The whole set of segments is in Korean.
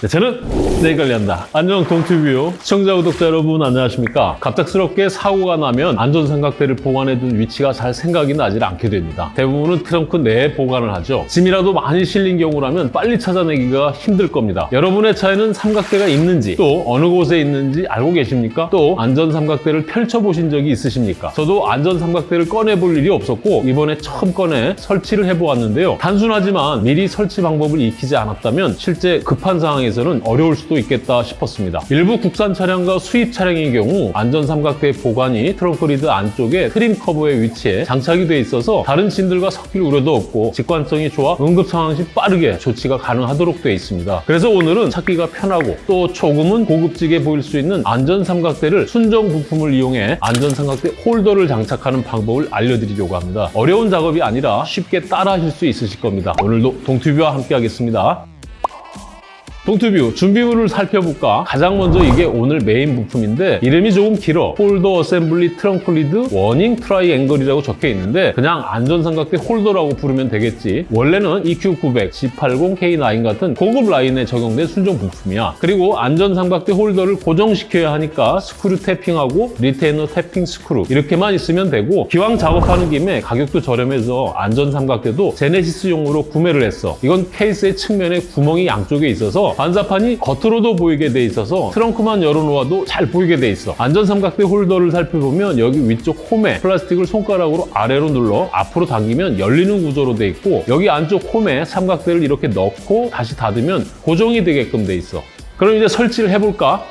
네, 저는 내일 관리한다. 안녕 동튜브 시청자 구독자 여러분 안녕하십니까? 갑작스럽게 사고가 나면 안전삼각대를 보관해둔 위치가 잘 생각이 나질 않게 됩니다. 대부분은 트렁크 내에 보관을 하죠. 짐이라도 많이 실린 경우라면 빨리 찾아내기가 힘들 겁니다. 여러분의 차에는 삼각대가 있는지 또 어느 곳에 있는지 알고 계십니까? 또 안전삼각대를 펼쳐보신 적이 있으십니까? 저도 안전삼각대를 꺼내볼 일이 없었고 이번에 처음 꺼내 설치를 해보았는데요. 단순하지만 미리 설치 방법을 익히지 않았다면 실제 급한 상황에 상황에서는 어려울 수도 있겠다 싶었습니다. 일부 국산 차량과 수입 차량의 경우 안전삼각대 보관이 트렁크 lid 안쪽에 trim 커버에 위치해 장착이 돼 있어서 다른 짐들과 섞일 우려도 없고 직관성이 좋아 응급 상황 시 빠르게 조치가 가능하도록 돼 있습니다. 그래서 오늘은 찾기가 편하고 또 조금은 고급지게 보일 수 있는 안전삼각대를 순정 부품을 이용해 안전삼각대 홀더를 장착하는 방법을 알려드리려고 합니다. 어려운 작업이 아니라 쉽게 따라 하실 수 있으실 겁니다. 오늘도 동튜브와 함께 하겠습니다. 동튜브 준비물을 살펴볼까? 가장 먼저 이게 오늘 메인 부품인데 이름이 조금 길어. holder assembly trunk lid warning triangle이라고 적혀 있는데 그냥 안전삼각대 홀더라고 부르면 되겠지. 원래는 EQ900, G80, K9 같은 고급 라인에 적용된 순정 부품이야. 그리고 안전삼각대 홀더를 고정시켜야 하니까 screw tapping하고 retainer tapping 스크루 이렇게만 있으면 되고 기왕 작업하는 김에 가격도 저렴해서 안전삼각대도 제네시스용으로 구매를 했어. 이건 케이스의 측면에 구멍이 양쪽에 있어서 반사판이 겉으로도 보이게 돼 있어서 트렁크만 열어놓아도 잘 보이게 돼 있어. 안전삼각대 홀더를 살펴보면 여기 위쪽 홈에 플라스틱을 손가락으로 아래로 눌러 앞으로 당기면 열리는 구조로 돼 있고 여기 안쪽 홈에 삼각대를 이렇게 넣고 다시 닫으면 고정이 되게끔 돼 있어. 그럼 이제 설치를 해볼까?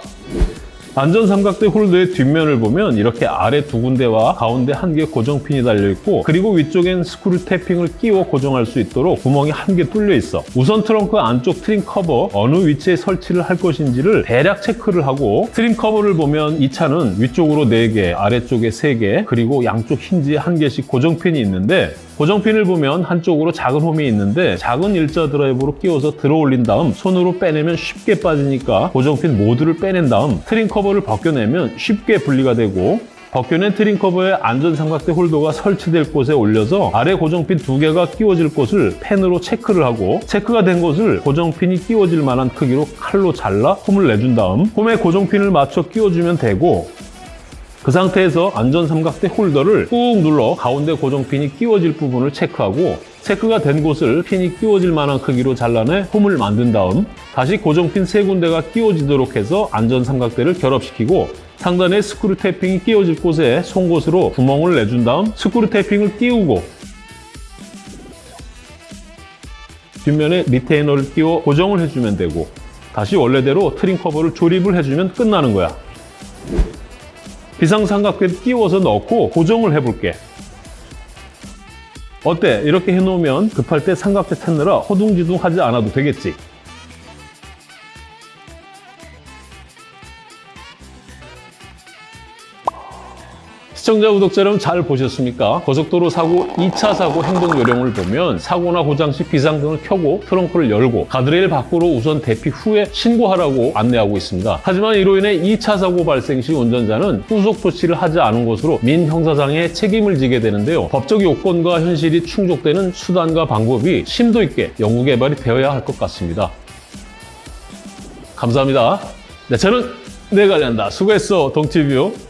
안전삼각대 홀더의 뒷면을 보면 이렇게 아래 두 군데와 가운데 한 개 고정핀이 달려있고 그리고 위쪽엔 screw tapping을 끼워 고정할 수 있도록 구멍이 한 개 뚫려 있어. 우선 트렁크 안쪽 trim 커버 어느 위치에 설치를 할 것인지를 대략 체크를 하고 trim 커버를 보면 이 차는 위쪽으로 4개, 아래쪽에 3개, 그리고 양쪽 힌지에 한 개씩 고정핀이 있는데 고정핀을 보면 한쪽으로 작은 홈이 있는데 작은 일자 드라이브로 끼워서 들어 올린 다음 손으로 빼내면 쉽게 빠지니까 고정핀 모두를 빼낸 다음 trim 커버 를 벗겨내면 쉽게 분리가 되고 벗겨낸 trim 커버에 안전삼각대 홀더가 설치될 곳에 올려서 아래 고정핀 두 개가 끼워질 곳을 펜으로 체크를 하고 체크가 된 곳을 고정핀이 끼워질 만한 크기로 칼로 잘라 홈을 내준 다음 홈에 고정핀을 맞춰 끼워주면 되고 그 상태에서 안전삼각대 홀더를 꾹 눌러 가운데 고정핀이 끼워질 부분을 체크하고 체크가 된 곳을 핀이 끼워질 만한 크기로 잘라내 홈을 만든 다음 다시 고정핀 세 군데가 끼워지도록 해서 안전 삼각대를 결합시키고 상단에 screw tapping이 끼워질 곳에 송곳으로 구멍을 내준 다음 screw tapping을 끼우고 뒷면에 retainer를 끼워 고정을 해주면 되고 다시 원래대로 trim 커버를 조립을 해주면 끝나는 거야. 비상삼각대 끼워서 넣고 고정을 해볼게. 어때? 이렇게 해놓으면 급할 때 삼각대 찾느라 허둥지둥 하지 않아도 되겠지? 시청자, 구독자 여러분 잘 보셨습니까? 고속도로 사고 2차 사고 행동 요령을 보면 사고나 고장 시 비상등을 켜고 트렁크를 열고 가드레일 밖으로 우선 대피 후에 신고하라고 안내하고 있습니다. 하지만 이로 인해 2차 사고 발생 시 운전자는 후속 조치를 하지 않은 것으로 민형사상의 책임을 지게 되는데요. 법적 요건과 현실이 충족되는 수단과 방법이 심도 있게 연구 개발이 되어야 할 것 같습니다. 감사합니다. 네, 저는 내관리한다 수고했어, 동티뷰.